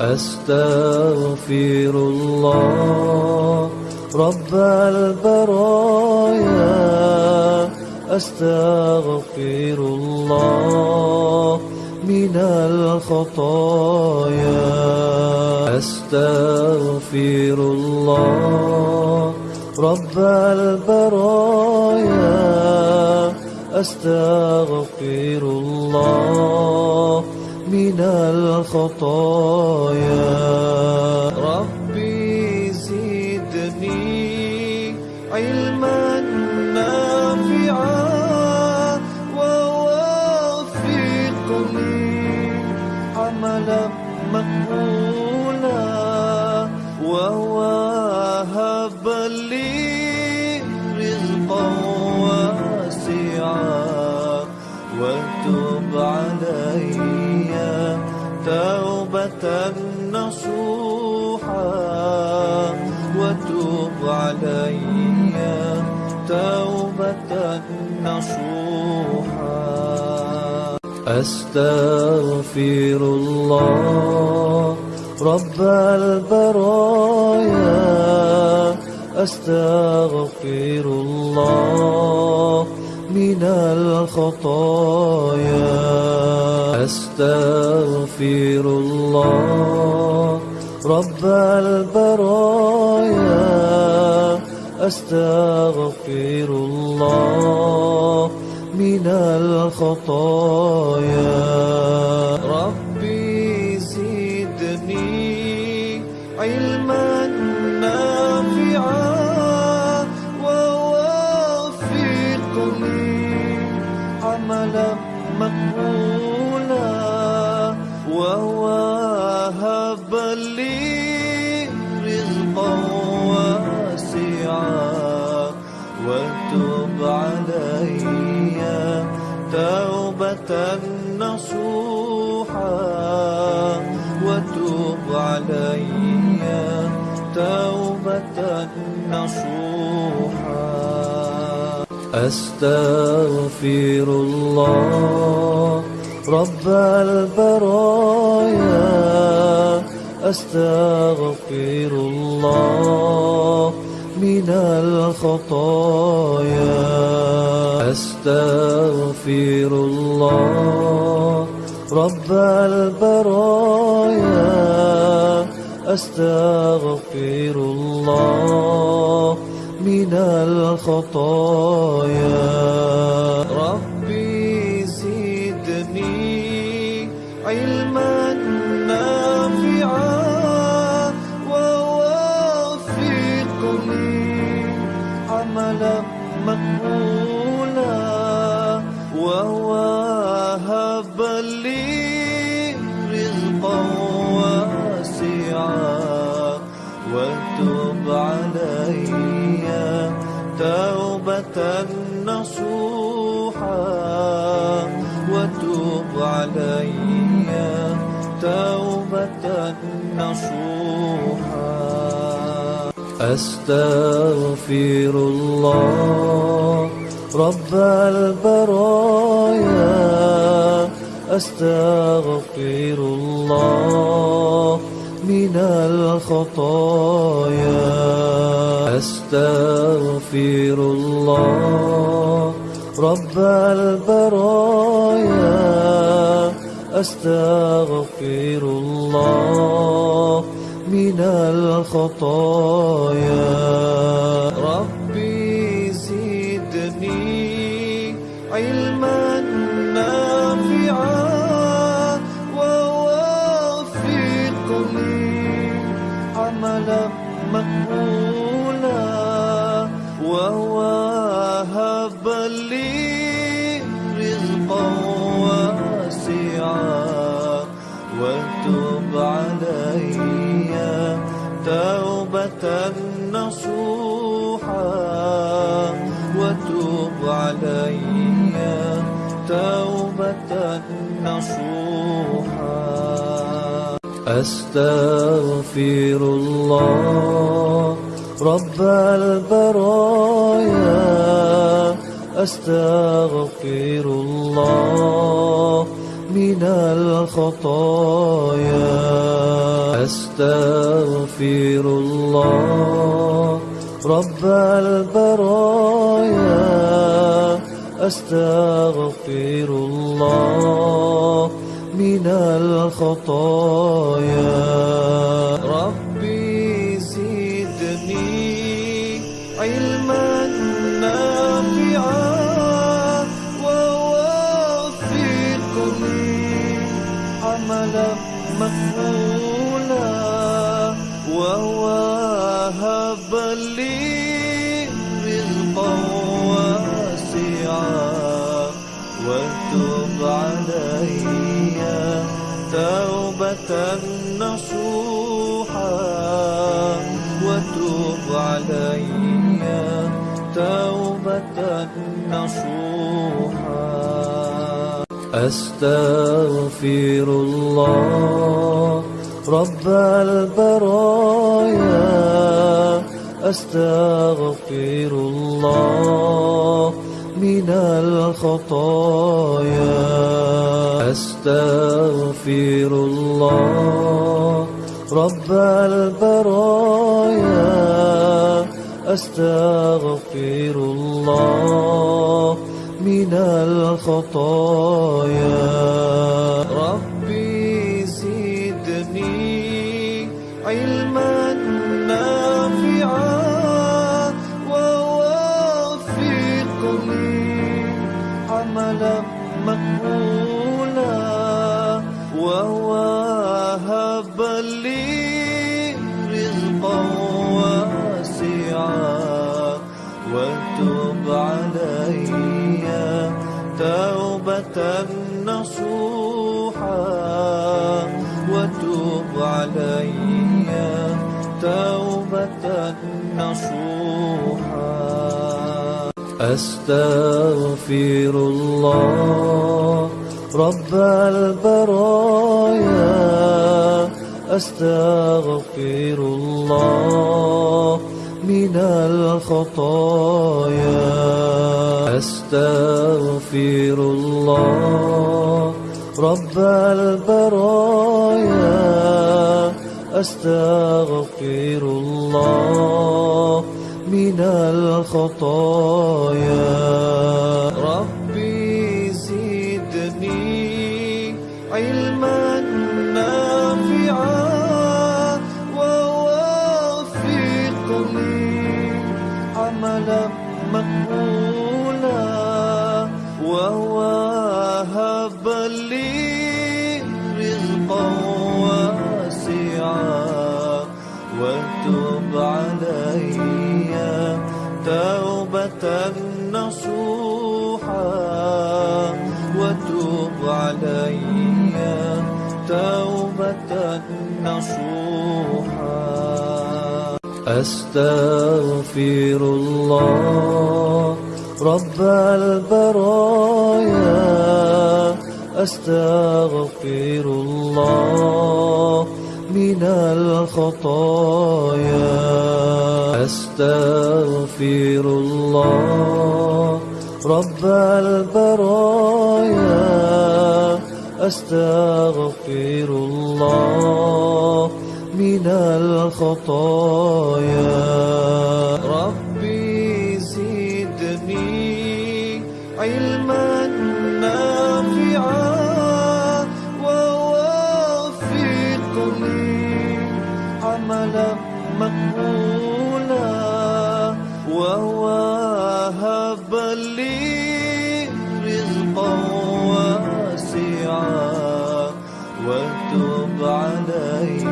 أستغفر الله رب البرايا. أستغفر الله من الخطايا. أستغفر الله رب البرايا. أستغفر الله من الخطايا. ربي زدني علما نافعا ووفقني عملا مقبولا. نصوحا وتب علي توبة نصوحا. أستغفر الله رب البرايا. أستغفر الله من الخطايا. أستغفر الله رب البرايا. أستغفر الله من الخطايا. أستغفر الله رب البرايا. أستغفر الله من الخطايا. أستغفر الله رب البرايا. أستغفر الله من الخطايا. ربي زدني علما نافعا ووفقني عملا مقبولا ووهب لي رزقا واسعا. وتب علي. توبة نصوحا وتب علي. توبة نصوحا. أستغفر الله رب البرايا. أستغفر الله من الخطايا. أستغفر الله رب البرايا. أستغفر الله من الخطايا. ربي زدني علما أستغفر الله رب البرايا. أستغفر الله من الخطايا. أستغفر الله رب البرايا. أستغفر الله من الخطايا. ربي زدني علما نافعا ووفقني. عملا مقبولا ووهب لي رزقا واسعا. وتب علي توبة نصوحا وتب علي. توبة نصوحا. أستغفر الله رب البرايا. أستغفر الله من الخطايا. أستغفر الله رب البرايا. أستغفر الله من الخطايا. ربي زدني علما لي رزقا واسعا وتب علي توبة نصوحا وتب علي توبة نصوحا. أستغفر الله رب البرايا أستغفر الله من الخطايا. أستغفر الله رب البرايا أستغفر الله من الخطايا. نصوحا أستغفر الله رب البرايا. أستغفر الله من الخطايا. أستغفر الله رب البرايا. أستغفر الله من الخطايا. ربي زدني علما نافعا ووفقني عملا مقبولا ووهب لي رزقا. علي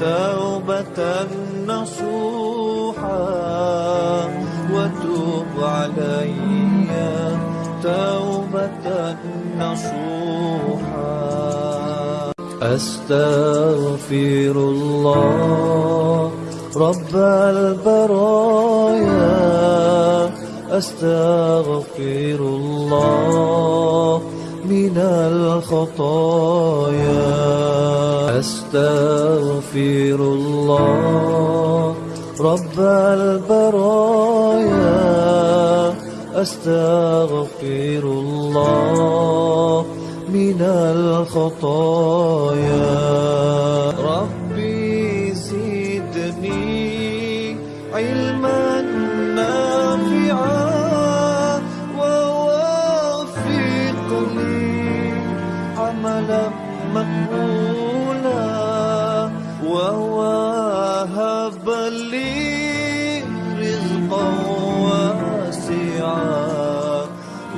توبة نصوحا وتب علي توبة نصوحا. أستغفر الله رب البرايا. أستغفر الله الخطايا. أستغفر الله رب البرايا. أستغفر الله من الخطايا. ووهب لي رزقا واسعا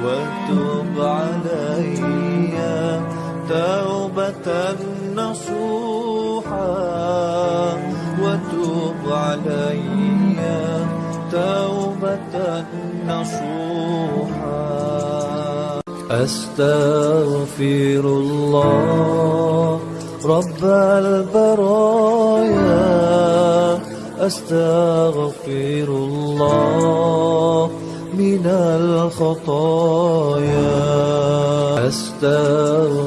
وتب علي توبة نصوحا وتب علي توبة نصوحا. أستغفر الله رب البرايا. أستغفر الله من الخطايا. أستغفر